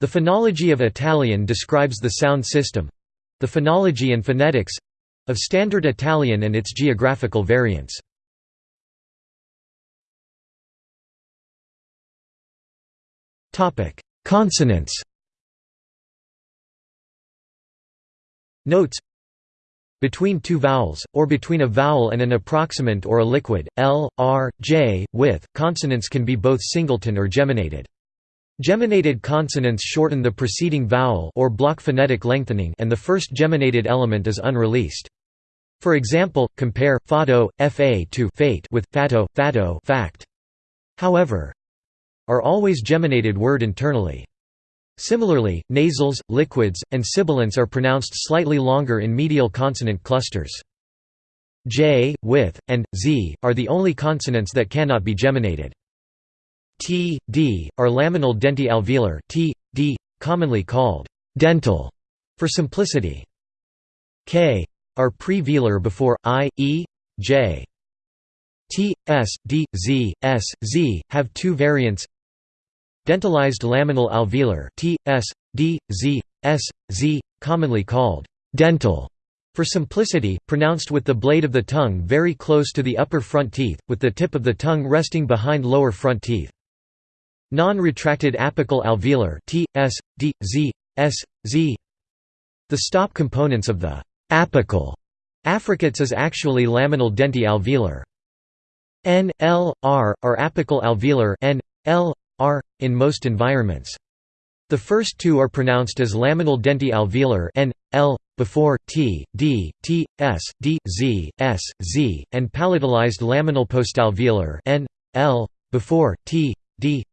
The phonology of Italian describes the sound system—the phonology and phonetics—of Standard Italian and its geographical variants. Consonants Notes between two vowels, or between a vowel and an approximant or a liquid, l, r, j, with, consonants can be both singleton or geminated. Geminated consonants shorten the preceding vowel or block phonetic lengthening and the first geminated element is unreleased. For example, compare fado, fa to fate with fato, fato fact. However, are always geminated word internally. Similarly, nasals, liquids, and sibilants are pronounced slightly longer in medial consonant clusters. J, with, and z are the only consonants that cannot be geminated. T, D, are laminal denti-alveolar T, D, commonly called dental for simplicity. K, are pre-velar before I, E, J. T, S, D, Z, S, Z, have two variants Dentalized laminal alveolar T, S, D, Z, S, Z, commonly called dental for simplicity, pronounced with the blade of the tongue very close to the upper front teeth, with the tip of the tongue resting behind lower front teeth. Non-retracted apical alveolar T, S, D, Z, S, Z. The stop components of the apical affricates is actually laminal denti-alveolar. N, L, R, are apical alveolar N, L, R, in most environments. The first two are pronounced as laminal denti-alveolar N, L, before T, D, T, S, D, Z, S, Z, and palatalized laminal postalveolar N, L, before T, D,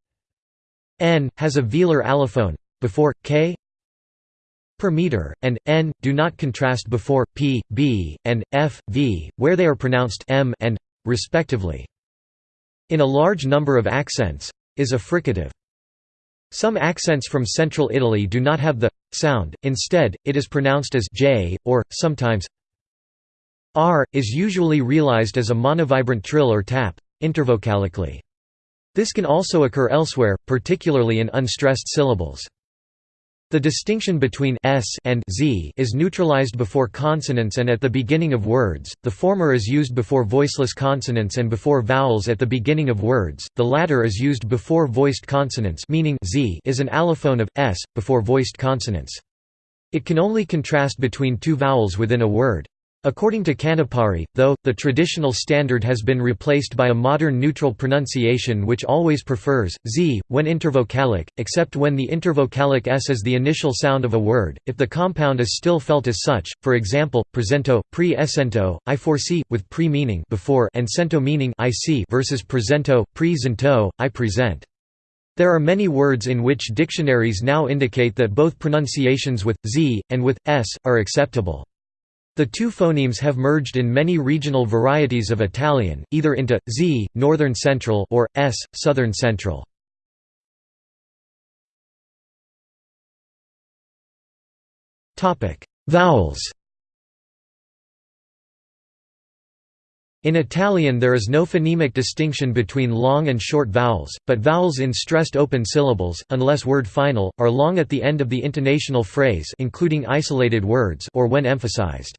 n has a velar allophone before k per meter, and n do not contrast before p, b, and f, v, where they are pronounced m and respectively. In a large number of accents, is a fricative. Some accents from central Italy do not have the sound, instead, it is pronounced as j, or, sometimes r, is usually realized as a monovibrant trill or tap, intervocalically. This can also occur elsewhere, particularly in unstressed syllables. The distinction between s and z is neutralized before consonants and at the beginning of words, the former is used before voiceless consonants and before vowels at the beginning of words, the latter is used before voiced consonants meaning z is an allophone of, s, before voiced consonants. It can only contrast between two vowels within a word. According to Canepari, though, the traditional standard has been replaced by a modern neutral pronunciation which always prefers z when intervocalic, except when the intervocalic s is the initial sound of a word, if the compound is still felt as such, for example, presento, pre-essento, I foresee, with pre meaning before and sento meaning I see versus presento, pre-zento, I present. There are many words in which dictionaries now indicate that both pronunciations with z and with s are acceptable. The two phonemes have merged in many regional varieties of Italian, either into z, northern central, or s, southern central. Topic: Vowels. In Italian there is no phonemic distinction between long and short vowels, but vowels in stressed open syllables, unless word final, are long at the end of the intonational phrase including isolated words or when emphasized.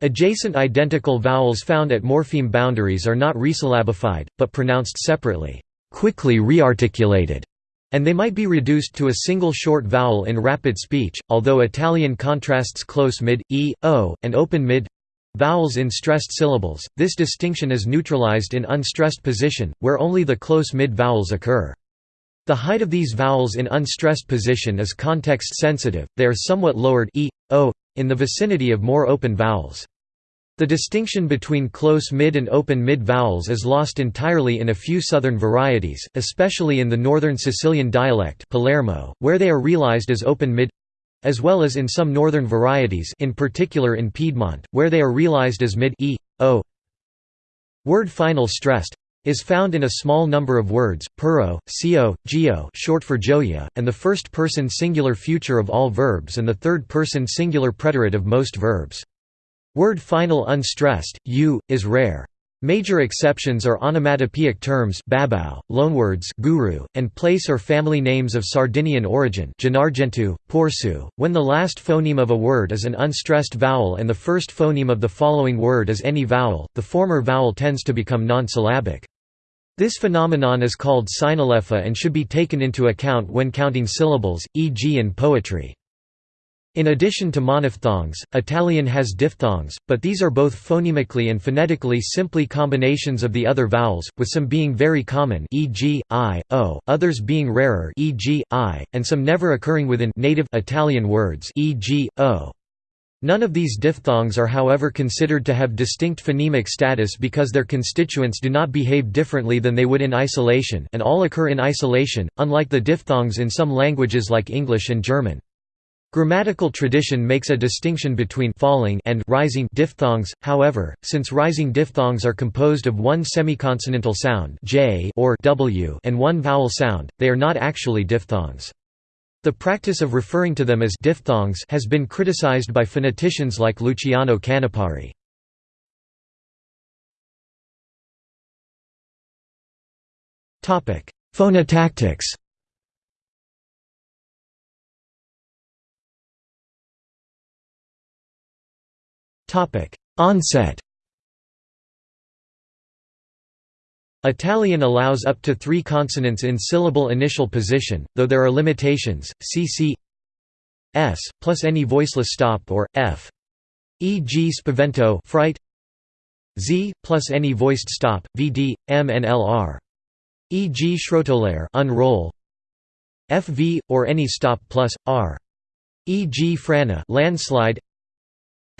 Adjacent identical vowels found at morpheme boundaries are not resyllabified, but pronounced separately, quickly rearticulated, and they might be reduced to a single short vowel in rapid speech, although Italian contrasts close mid, e, o, and open mid vowels in stressed syllables, this distinction is neutralized in unstressed position, where only the close mid vowels occur. The height of these vowels in unstressed position is context sensitive, they are somewhat lowered e, o, in the vicinity of more open vowels. The distinction between close mid and open mid vowels is lost entirely in a few southern varieties, especially in the northern Sicilian dialect Palermo, where they are realized as open mid as well as in some northern varieties in particular in Piedmont, where they are realized as mid e, o. Word final stressed is found in a small number of words, puro, cio, geo short for gioia, and the first-person singular future of all verbs and the third-person singular preterite of most verbs. Word final unstressed, u, is rare. Major exceptions are onomatopoeic terms babau, loanwords guru, and place or family names of Sardinian origin Porsu, when the last phoneme of a word is an unstressed vowel and the first phoneme of the following word is any vowel, the former vowel tends to become non-syllabic. This phenomenon is called synalepha and should be taken into account when counting syllables, e.g. in poetry. In addition to monophthongs, Italian has diphthongs, but these are both phonemically and phonetically simply combinations of the other vowels, with some being very common e.g., i, o, others being rarer e.g., i, and some never occurring within native Italian words e.g., o. None of these diphthongs are however considered to have distinct phonemic status because their constituents do not behave differently than they would in isolation and all occur in isolation, unlike the diphthongs in some languages like English and German. Grammatical tradition makes a distinction between falling and rising diphthongs, however, since rising diphthongs are composed of one semiconsonantal sound j or w and one vowel sound, they are not actually diphthongs. The practice of referring to them as diphthongs has been criticized by phoneticians like Luciano Canepari. Phonotactics Onset Italian allows up to three consonants in syllable initial position, though there are limitations, cc s, plus any voiceless stop or, f e.g. spavento fright, z, plus any voiced stop, vd, m and lr e.g. schrottolare unroll, fv, or any stop plus, r e.g. frana landslide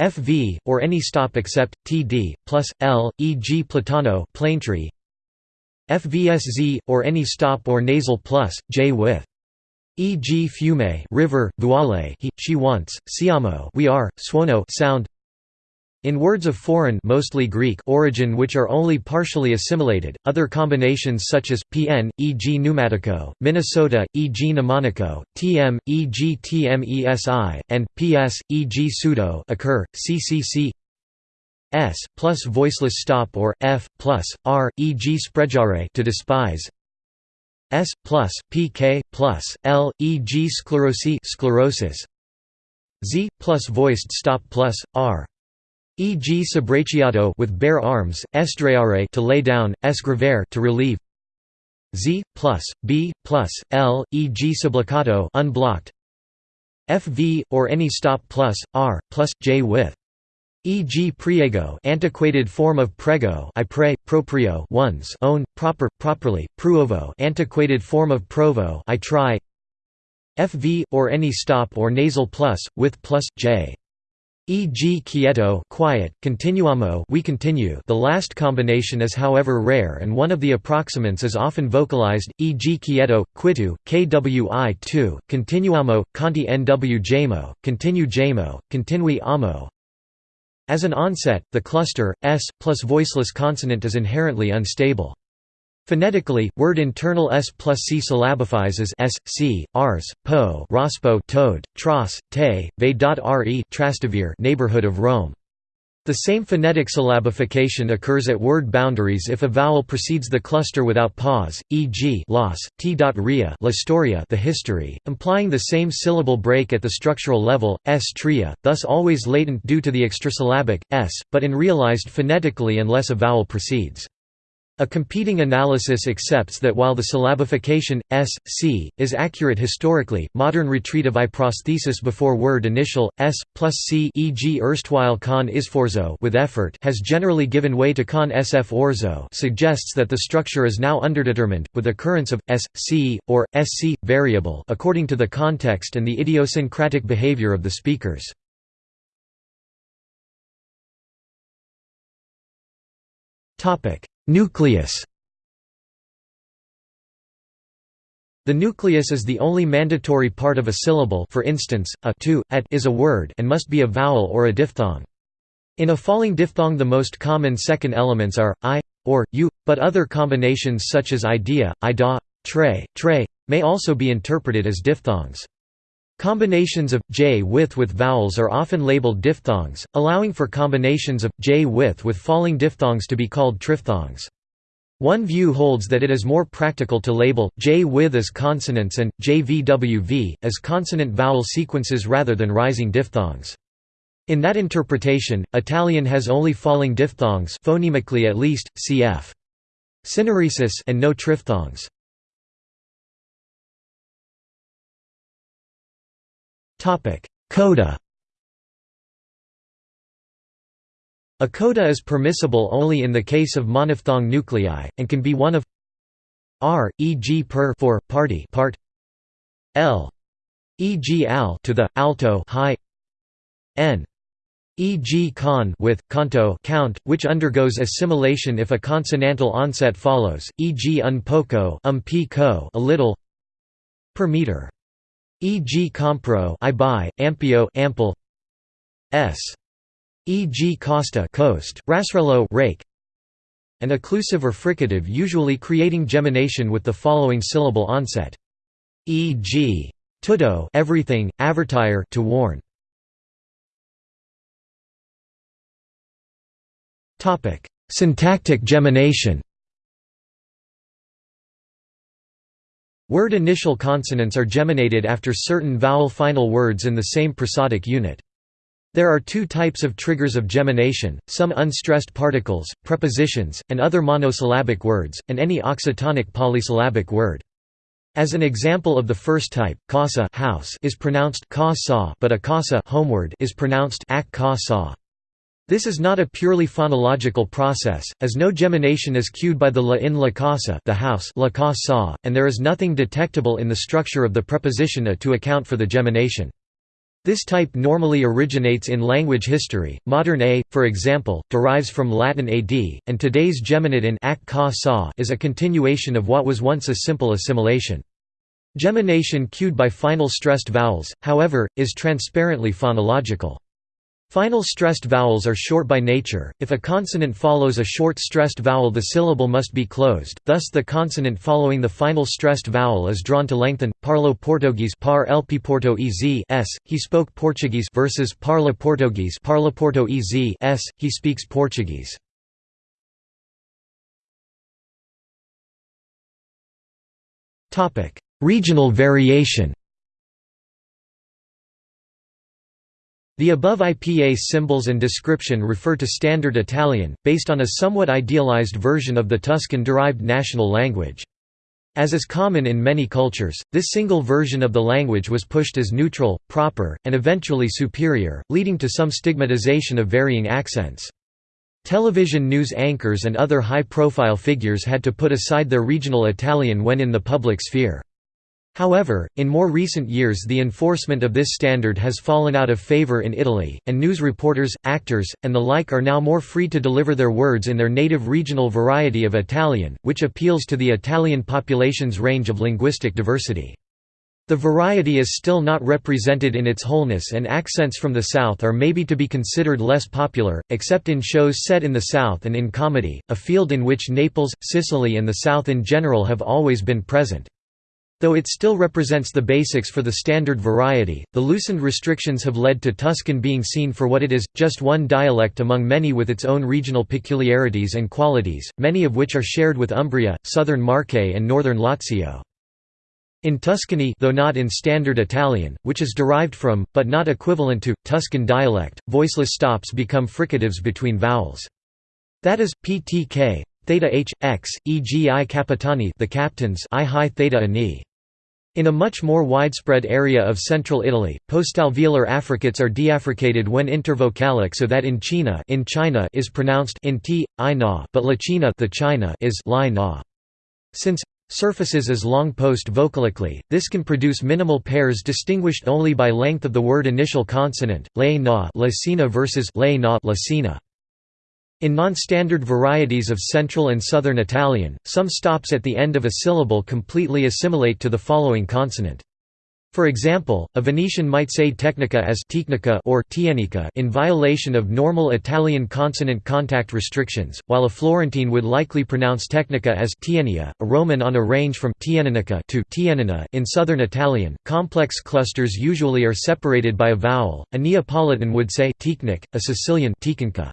FV, or any stop except, TD, plus, L, e.g. Platano plaintree. FVSZ, or any stop or nasal plus, J with e.g. fiume river, vuole he, she wants, siamo we are, suono sound in words of foreign mostly Greek origin which are only partially assimilated, other combinations such as, pn, e.g. pneumatico, Minnesota, e.g. mnemonico, tm, e.g. tmesi, and ps, e.g. pseudo occur, ccc s, plus voiceless stop or, f, plus, r, e.g. spreggiare to despise, s, plus, pk, plus, l, e.g. sclerosi sclerosis, z, plus voiced stop plus, r e.g. sobracciato with bare arms, estraiare to lay down, escrivere to relieve. Z plus B plus L, e.g. sublocato unblocked. FV or any stop plus R plus J with. E.g. priego antiquated form of prego I pray, proprio one's own, proper, properly, pruovo antiquated form of provo I try FV, or any stop or nasal plus, with plus, J e.g. quieto quiet, continuamo we continue the last combination is however rare and one of the approximants is often vocalized, e.g. quieto, quitu, kwi2, continuamo, conti nw jamo, continue jamo, continui amo. As an onset, the cluster, s, plus voiceless consonant is inherently unstable. Phonetically, word internal s plus c syllabifies as s, c, ars, po, rospo, toad, tros, te, ve.re, Trastevere, neighborhood of Rome. The same phonetic syllabification occurs at word boundaries if a vowel precedes the cluster without pause, e.g. los, t.ria Storia the history, implying the same syllable break at the structural level, s tria, thus always latent due to the extrasyllabic, s, but in realized phonetically unless a vowel precedes. A competing analysis accepts that while the syllabification, s, c, is accurate historically, modern retrieve prosthesis before word initial, s, plus c e.g. erstwhile con isforzo with effort has generally given way to con sf orzo suggests that the structure is now underdetermined, with occurrence of, s, c, or, sc, variable according to the context and the idiosyncratic behavior of the speakers. Topic Nucleus The nucleus is the only mandatory part of a syllable for instance, a to, at is a word and must be a vowel or a diphthong. In a falling diphthong the most common second elements are, i, or, u, but other combinations such as idea, ida, tre, tre, may also be interpreted as diphthongs. Combinations of j with with vowels are often labeled diphthongs, allowing for combinations of j with with falling diphthongs to be called triphthongs. One view holds that it is more practical to label j with as consonants and jvwv as consonant vowel sequences rather than rising diphthongs. In that interpretation, Italian has only falling diphthongs phonemically at least, cf. Syneresis and no triphthongs. Coda A coda is permissible only in the case of monophthong nuclei, and can be one of r, e.g. per for party part l, e.g. al to the alto high n, e.g. con with canto count, which undergoes assimilation if a consonantal onset follows, e.g. un poco um co a little per meter, e.g. compro I buy, ampio ample s e.g. costa coast, rasrello rake, An occlusive or fricative usually creating gemination with the following syllable onset. E.g. tutto everything, avertire to warn. Topic: Syntactic gemination. Word initial consonants are geminated after certain vowel final words in the same prosodic unit. There are two types of triggers of gemination, some unstressed particles, prepositions, and other monosyllabic words, and any oxytonic polysyllabic word. As an example of the first type, casa house is pronounced ka but a casa homeward is pronounced ak. This is not a purely phonological process, as no gemination is cued by the la in la casa the house la ka sa, and there is nothing detectable in the structure of the preposition a to account for the gemination. This type normally originates in language history. Modern a, for example, derives from Latin ad, and today's geminate in ak ka sa is a continuation of what was once a simple assimilation. Gemination cued by final stressed vowels, however, is transparently phonological. Final stressed vowels are short by nature, if a consonant follows a short stressed vowel the syllable must be closed, thus the consonant following the final stressed vowel is drawn to lengthen. Parlo Portuguese par el Porto s, he spoke Portuguese versus parla Portuguese. Parla Porto s, he speaks Portuguese. Regional variation The above IPA symbols and description refer to Standard Italian, based on a somewhat idealized version of the Tuscan-derived national language. As is common in many cultures, this single version of the language was pushed as neutral, proper, and eventually superior, leading to some stigmatization of varying accents. Television news anchors and other high-profile figures had to put aside their regional Italian when in the public sphere. However, in more recent years the enforcement of this standard has fallen out of favor in Italy, and news reporters, actors, and the like are now more free to deliver their words in their native regional variety of Italian, which appeals to the Italian population's range of linguistic diversity. The variety is still not represented in its wholeness and accents from the South are maybe to be considered less popular, except in shows set in the South and in comedy, a field in which Naples, Sicily and the South in general have always been present. Though it still represents the basics for the standard variety, the loosened restrictions have led to Tuscan being seen for what it is, just one dialect among many with its own regional peculiarities and qualities, many of which are shared with Umbria, southern Marche and northern Lazio. In Tuscany though not in Standard Italian, which is derived from, but not equivalent to, Tuscan dialect, voiceless stops become fricatives between vowels. That is, ptk, theta h, x, e.g. i capitani the captains i high theta ani. In a much more widespread area of central Italy, postalveolar affricates are deaffricated when intervocalic so that in China, in China is pronounced in t, i na, but la China, the China is li na. Since surfaces is long post vocalically, this can produce minimal pairs distinguished only by length of the word initial consonant, le na lacina versus le na lacina. In non-standard varieties of Central and Southern Italian, some stops at the end of a syllable completely assimilate to the following consonant. For example, a Venetian might say tecnica as tecnica or tienica in violation of normal Italian consonant contact restrictions, while a Florentine would likely pronounce tecnica as tienia, a Roman on a range from tienica to tienina in southern Italian. Complex clusters usually are separated by a vowel. A Neapolitan would say a Sicilian ticinca.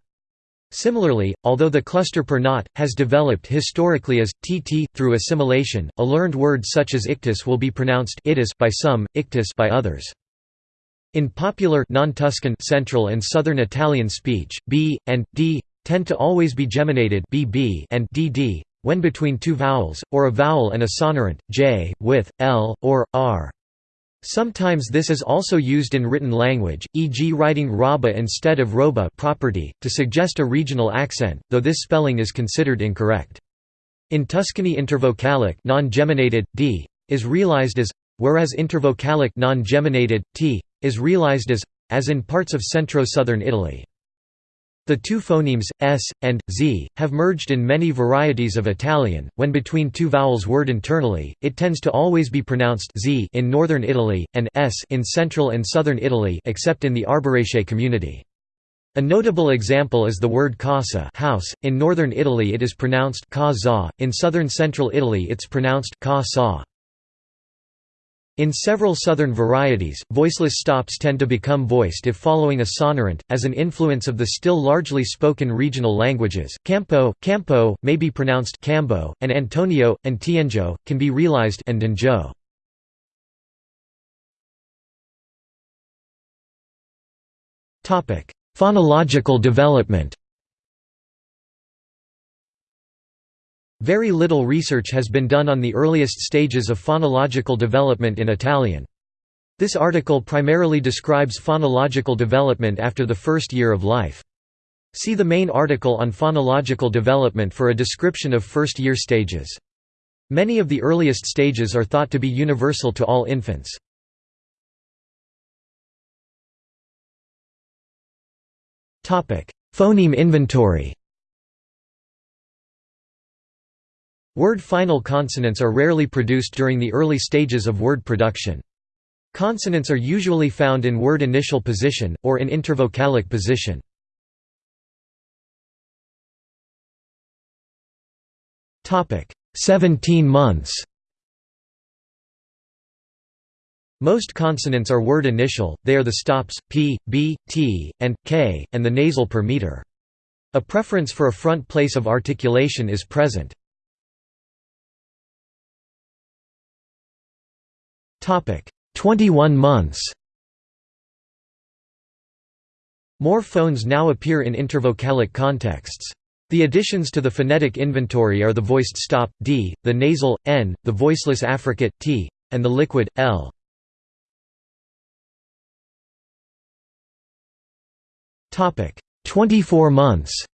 Similarly, although the cluster per knot, has developed historically as tt through assimilation, a learned word such as ictus will be pronounced itis by some, ictus by others. In popular non-Tuscan Central and Southern Italian speech, b and d tend to always be geminated bb and dd when between two vowels, or a vowel and a sonorant, j, with, l, or, r. Sometimes this is also used in written language, e.g. writing roba instead of roba property, to suggest a regional accent, though this spelling is considered incorrect. In Tuscany intervocalic non-geminated, d, is realized as, whereas intervocalic non-geminated, t, is realized as, as in parts of centro-southern Italy. The two phonemes, s, and, z, have merged in many varieties of Italian. When between two vowels word internally, it tends to always be pronounced z in northern Italy, and s in central and southern Italy except in the Arbëreshe community. A notable example is the word casa house. In northern Italy it is pronounced ka in southern central Italy it's pronounced sa. In several southern varieties, voiceless stops tend to become voiced if following a sonorant, as an influence of the still largely spoken regional languages. Campo, campo, may be pronounced cambo, and Antonio, Antienjo, can be realized and Andenjo. Phonological development Very little research has been done on the earliest stages of phonological development in Italian. This article primarily describes phonological development after the first year of life. See the main article on phonological development for a description of first-year stages. Many of the earliest stages are thought to be universal to all infants. Phoneme inventory Word final consonants are rarely produced during the early stages of word production. Consonants are usually found in word initial position, or in intervocalic position. Seventeen months Most consonants are word initial, they are the stops, p, b, t, and, k, and the nasal per meter. A preference for a front place of articulation is present. 21 months More phones now appear in intervocalic contexts. The additions to the phonetic inventory are the voiced stop, d, the nasal, n, the voiceless affricate, t, and the liquid, l. Topic: 24 months.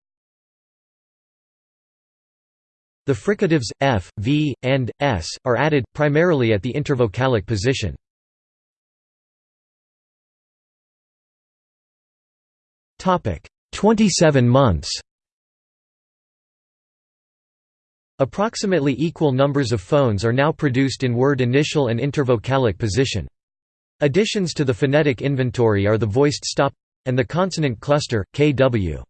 The fricatives, f, v, and, s, are added, primarily at the intervocalic position. Topic: 27 months. Approximately equal numbers of phones are now produced in word initial and intervocalic position. Additions to the phonetic inventory are the voiced stop and the consonant cluster, kw.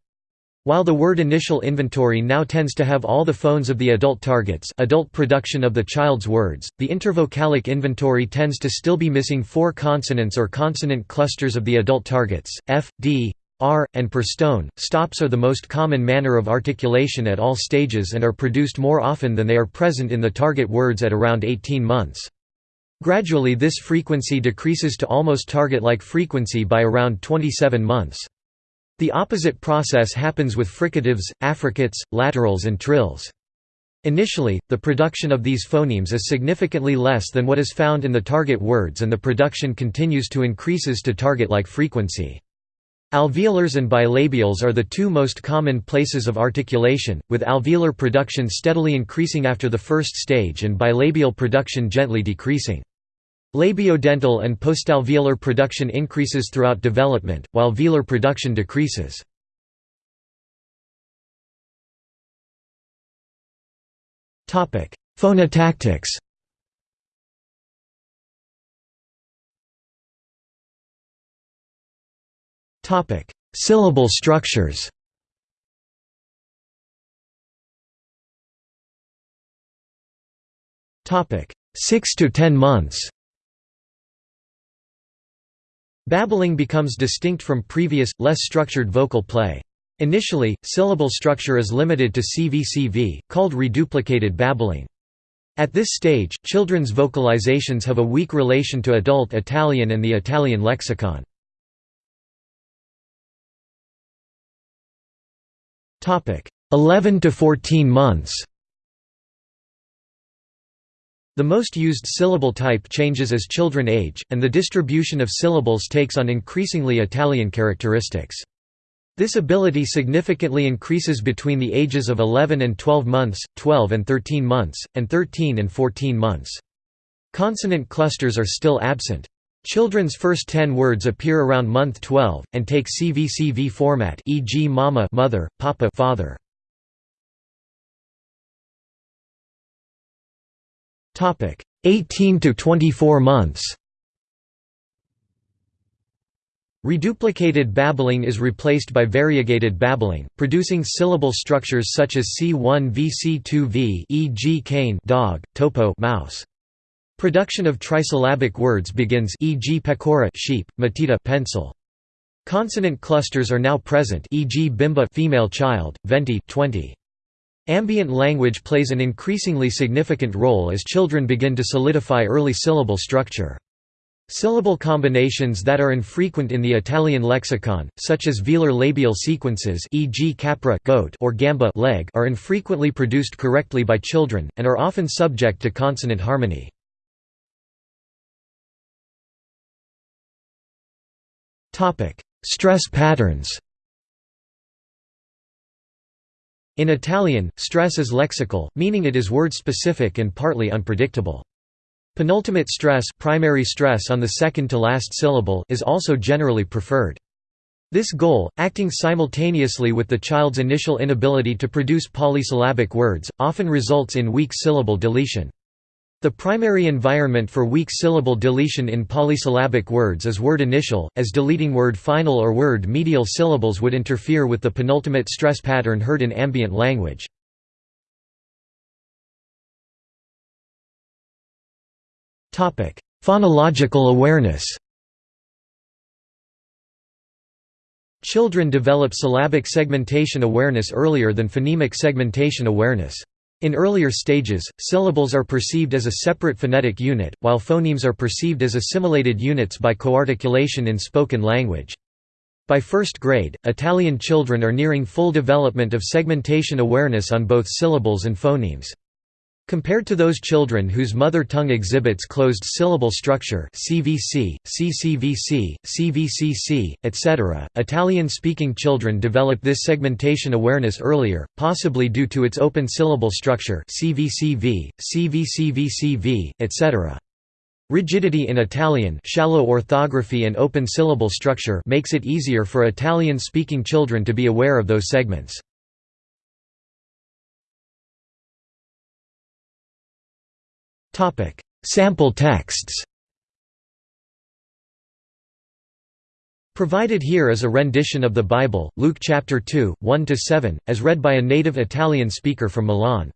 While the word initial inventory now tends to have all the phones of the adult targets adult production of the child's words, the intervocalic inventory tends to still be missing four consonants or consonant clusters of the adult targets, f, d, r, and per stone. Stops are the most common manner of articulation at all stages and are produced more often than they are present in the target words at around 18 months. Gradually this frequency decreases to almost target-like frequency by around 27 months. The opposite process happens with fricatives, affricates, laterals and trills. Initially, the production of these phonemes is significantly less than what is found in the target words and the production continues to increases to target-like frequency. Alveolars and bilabials are the two most common places of articulation, with alveolar production steadily increasing after the first stage and bilabial production gently decreasing. Labiodental and postalveolar production increases throughout development, while velar production decreases. Phonotactics Topic: Syllable structures. Topic: 6 to 10 months. Babbling becomes distinct from previous, less structured vocal play. Initially, syllable structure is limited to CVCV, called reduplicated babbling. At this stage, children's vocalizations have a weak relation to adult Italian and the Italian lexicon. Topic: 11 to 14 months the most used syllable type changes as children age, and the distribution of syllables takes on increasingly Italian characteristics. This ability significantly increases between the ages of 11 and 12 months, 12 and 13 months, and 13 and 14 months. Consonant clusters are still absent. Children's first 10 words appear around month 12, and take CVCV format e.g. mama mother, papa father. 18 to 24 months Reduplicated babbling is replaced by variegated babbling, producing syllable structures such as C1V C2V e.g. cane dog, topo mouse. Production of trisyllabic words begins e.g. pecora sheep, matita pencil. Consonant clusters are now present e.g. bimba female child, venti 20. Ambient language plays an increasingly significant role as children begin to solidify early syllable structure. Syllable combinations that are infrequent in the Italian lexicon, such as velar labial sequences e.g. capra goat or gamba leg are infrequently produced correctly by children, and are often subject to consonant harmony. Stress patterns In Italian, stress is lexical, meaning it is word-specific and partly unpredictable. Penultimate stress, primary stress on the second to last syllable is also generally preferred. This goal, acting simultaneously with the child's initial inability to produce polysyllabic words, often results in weak syllable deletion. The primary environment for weak syllable deletion in polysyllabic words is word initial, as deleting word final or word medial syllables would interfere with the penultimate stress pattern heard in ambient language. Phonological awareness Children develop syllabic segmentation awareness earlier than phonemic segmentation awareness. In earlier stages, syllables are perceived as a separate phonetic unit, while phonemes are perceived as assimilated units by coarticulation in spoken language. By first grade, Italian children are nearing full development of segmentation awareness on both syllables and phonemes. Compared to those children whose mother tongue exhibits closed syllable structure CVC, CCVC, CVCC, etc., Italian-speaking children develop this segmentation awareness earlier, possibly due to its open syllable structure CVCV, CVCVCV, etc. Rigidity in Italian shallow orthography and open syllable structure makes it easier for Italian-speaking children to be aware of those segments. Sample texts Provided here is a rendition of the Bible, Luke chapter 2, 1–7, as read by a native Italian speaker from Milan.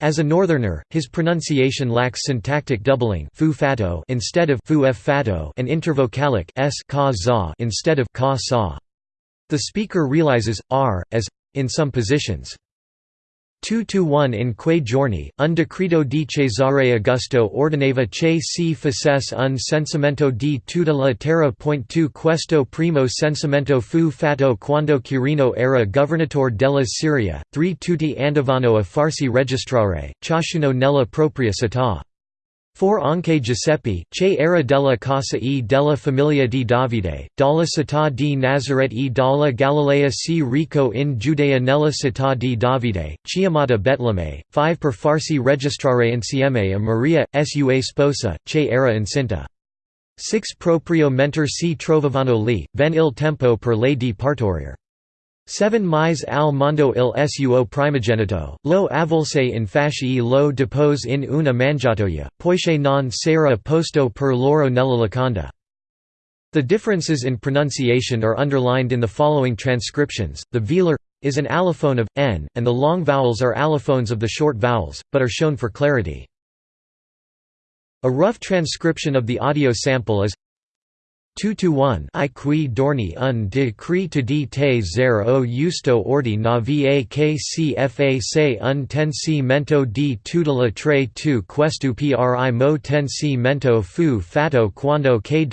As a northerner, his pronunciation lacks syntactic doubling fu fatto instead of fu f and intervocalic s ka za instead of ka sa. The speaker realizes r as in some positions. 2–1 in quei giorni, un decreto di Cesare Augusto ordinava che si facesse un censimento di tutta la terra. 2 Questo primo censimento fu fatto quando Quirino era governatore della Siria, 3 Tutti andavano a farsi registrare, ciascuno nella propria città. For anche Giuseppe, che era della casa e della famiglia di Davide, dalla città di Nazareth e dalla Galilea si rico in Giudea nella città di Davide, chiamata Betlemme, 5 per farsi registrare insieme a Maria, sua sposa, che era incinta. 6 Proprio mentor si trovavano lì, ven il tempo per le di partorire. 7 Mais al mondo il suo primogenito, lo avvolse in fasci lo depose in una mangiatoia, poiché non s'era posto per loro nella locanda. The differences in pronunciation are underlined in the following transcriptions. The velar is an allophone of n, and the long vowels are allophones of the short vowels, but are shown for clarity. A rough transcription of the audio sample is 2 to 1 I qui dorni un de to di te zer o justo ordi na va kcfa se un tensi mento di tutela tre tu questu pri mo tensi mento fu fatto quando kwi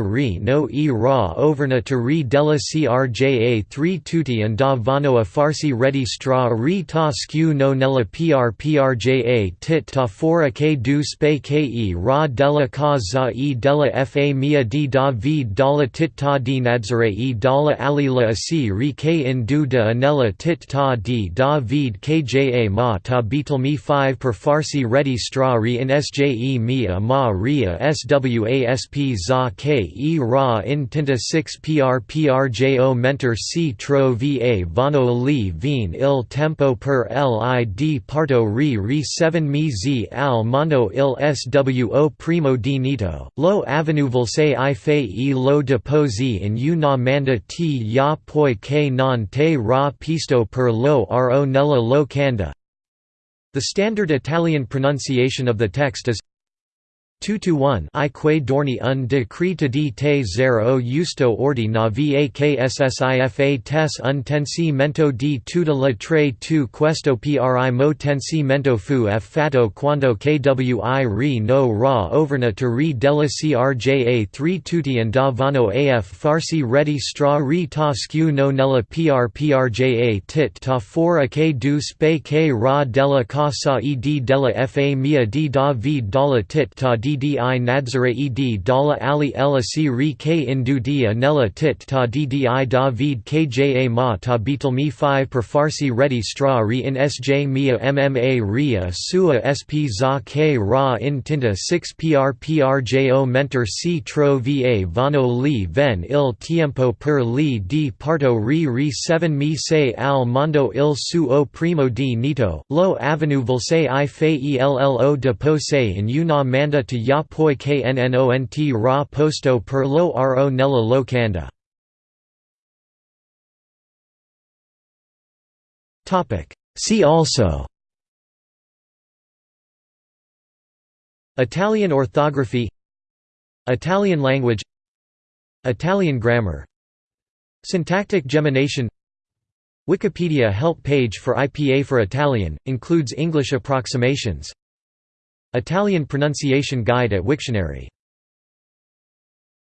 ri no e ra overna to ri della crja 3 tutti and vano a farsi ready stra ri ta skew no nella pr prja tit ta fora k du spe ke ra della za e della fa mia di da vid dala tit ta di nadzare e dala alila asi ri k in du de anella tit ta di da vid kja ma ta beetlemi 5 per farsi ready stra ri in sje mi a ma ria swasp za k e ra in tinta 6 pr prjo mentor c tro va vano li vin il tempo per lid parto ri ri 7 mi z al mondo il svo primo di nito lo avenue volse i fe e lo deposi in u na manda ti ya poi ke non te ra pisto per lo ro nella lo canda. The standard Italian pronunciation of the text is 2 to 1 I que dorni un decreta di te zero justo ordi na vakssifa tes un tensimento di tuta la tre tu questo pri mo tensi fu f fatto quando kwi ri no ra overna to ri della crja 3 tutti and da af farsi ready stra ri ta skew no nella pr prja tit ta fora k du spe k ra della ca sa ed della fa mia di da vid dalla tit ta di ddi nadzare ed dala ali elasi ri k indu dia nella tit ta ddi da vid kja ma ta beetlemi 5 per farsi ready stra ri in sj mia mma ria sua sp za k ra in tinta 6 pr prjo mentor c tro va vano li ven il tiempo per li di parto ri ri 7 mi se al mondo il suo primo di nito lo avenue volse i fe ello de pose in una manda to ya poi knont ra posto per lo ro nella locanda. See also. Italian orthography. Italian language. Italian grammar. Syntactic gemination. Wikipedia help page for IPA for Italian, includes English approximations Italian pronunciation guide at Wiktionary